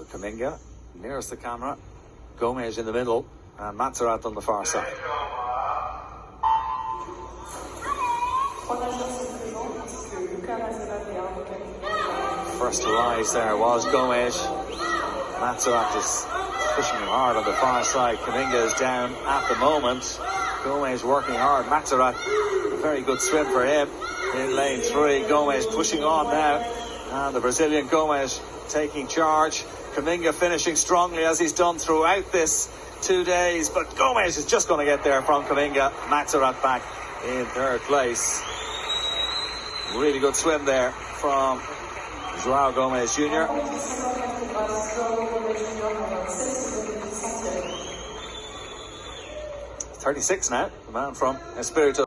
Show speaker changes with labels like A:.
A: Kamminga nearest the camera. Gomes in the middle and Matsurat on the far side. First to rise there was Gomes. Matsurat is pushing him hard on the far side. Kamminga is down at the moment. Gomes working hard. Matsurat, a very good swim for him in lane three. Gomes pushing on now. And the Brazilian Gomes taking charge. Kamminga finishing strongly as he's done throughout this two days. But Gomes is just going to get there from Kamminga. Matsurat back in third place. Really good swim there from Joao Gomes Jr. 36 now, the man from Espirito.